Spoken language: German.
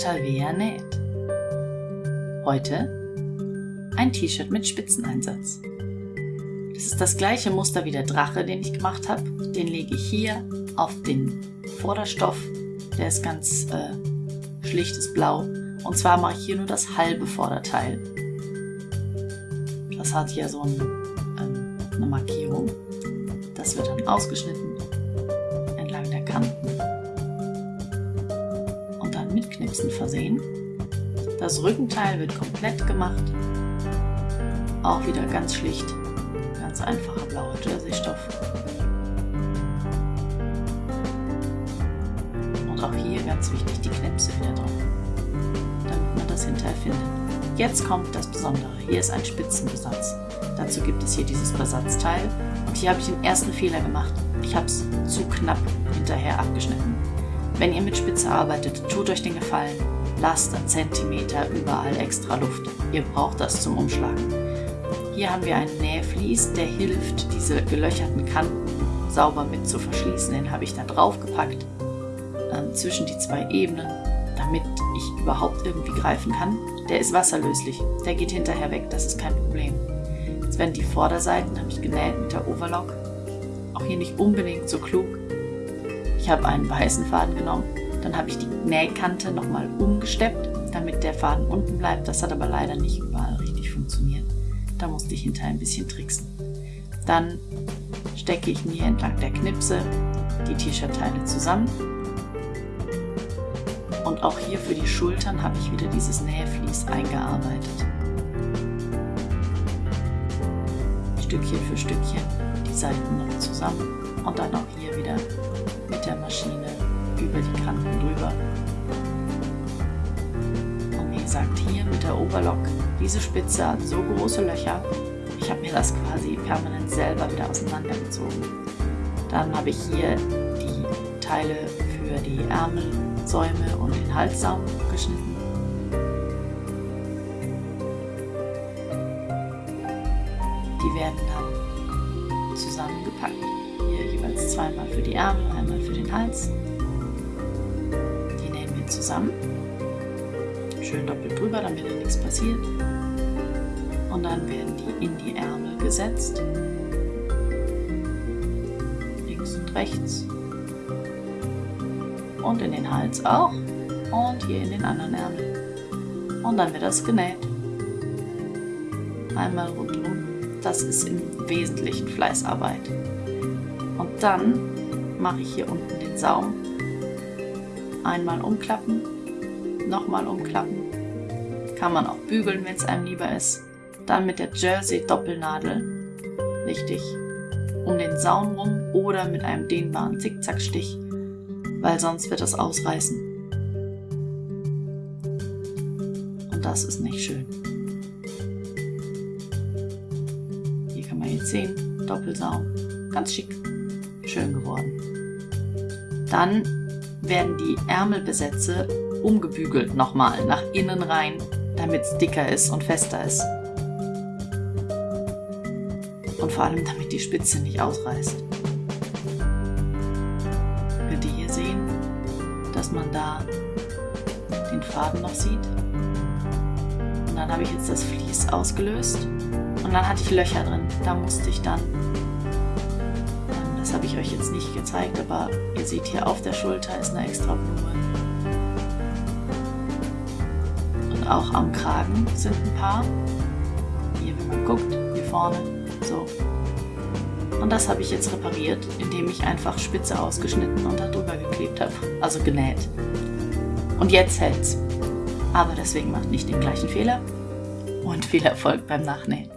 Shalvea näht. Heute ein T-Shirt mit Spitzeneinsatz. Das ist das gleiche Muster wie der Drache, den ich gemacht habe. Den lege ich hier auf den Vorderstoff. Der ist ganz äh, schlichtes Blau. Und zwar mache ich hier nur das halbe Vorderteil. Das hat hier so ein, ähm, eine Markierung. Das wird dann ausgeschnitten entlang der Kanten und dann mit Knipsen versehen. Das Rückenteil wird komplett gemacht. Auch wieder ganz schlicht. Ganz einfacher blauer Jersey-Stoff. Und auch hier ganz wichtig die Knipse wieder drauf, damit man das hinterher findet. Jetzt kommt das Besondere. Hier ist ein Spitzenbesatz. Dazu gibt es hier dieses Besatzteil. Und hier habe ich den ersten Fehler gemacht. Ich habe es zu knapp hinterher abgeschnitten. Wenn ihr mit Spitze arbeitet, tut euch den Gefallen. Lasst einen Zentimeter überall extra Luft. Ihr braucht das zum Umschlagen. Hier haben wir einen Nähvlies, der hilft, diese gelöcherten Kanten sauber mit zu verschließen. Den habe ich da drauf gepackt, äh, zwischen die zwei Ebenen, damit ich überhaupt irgendwie greifen kann. Der ist wasserlöslich, der geht hinterher weg, das ist kein Problem. Jetzt werden die Vorderseiten, habe ich genäht mit der Overlock. Auch hier nicht unbedingt so klug. Ich habe einen weißen Faden genommen, dann habe ich die Nähkante nochmal umgesteppt, damit der Faden unten bleibt. Das hat aber leider nicht überall richtig funktioniert. Da musste ich hinterher ein bisschen tricksen. Dann stecke ich mir entlang der Knipse die T-Shirt-Teile zusammen und auch hier für die Schultern habe ich wieder dieses Nähvlies eingearbeitet. Stückchen für Stückchen die Seiten noch zusammen und dann auch hier wieder der Maschine über die Kanten drüber. Und wie gesagt, hier mit der Oberlock, diese Spitze hat so große Löcher, ich habe mir das quasi permanent selber wieder auseinandergezogen. Dann habe ich hier die Teile für die Ärmelsäume und den Halssaum geschnitten. Die werden dann zusammengepackt. Zweimal für die Ärmel, einmal für den Hals. Die nähen wir zusammen. Schön doppelt drüber, damit da nichts passiert. Und dann werden die in die Ärmel gesetzt. Links und rechts und in den Hals auch und hier in den anderen Ärmel. Und dann wird das genäht. Einmal rundherum. Das ist im Wesentlichen Fleißarbeit. Und dann mache ich hier unten den Saum. Einmal umklappen, nochmal umklappen. Kann man auch bügeln, wenn es einem lieber ist. Dann mit der Jersey Doppelnadel, richtig, um den Saum rum oder mit einem dehnbaren Zickzackstich weil sonst wird es ausreißen. Und das ist nicht schön. Hier kann man jetzt sehen, Doppelsaum, ganz schick, schön geworden. Dann werden die Ärmelbesätze umgebügelt nochmal nach innen rein, damit es dicker ist und fester ist. Und vor allem, damit die Spitze nicht ausreißt. dass man da den Faden noch sieht. Und dann habe ich jetzt das Vlies ausgelöst und dann hatte ich Löcher drin. Da musste ich dann, habe ich euch jetzt nicht gezeigt, aber ihr seht hier auf der Schulter ist eine extra Blume. Und auch am Kragen sind ein paar. Hier, wenn man guckt, hier vorne, so. Und das habe ich jetzt repariert, indem ich einfach Spitze ausgeschnitten und darüber geklebt habe, also genäht. Und jetzt hält's. Aber deswegen macht nicht den gleichen Fehler und viel Erfolg beim Nachnähen.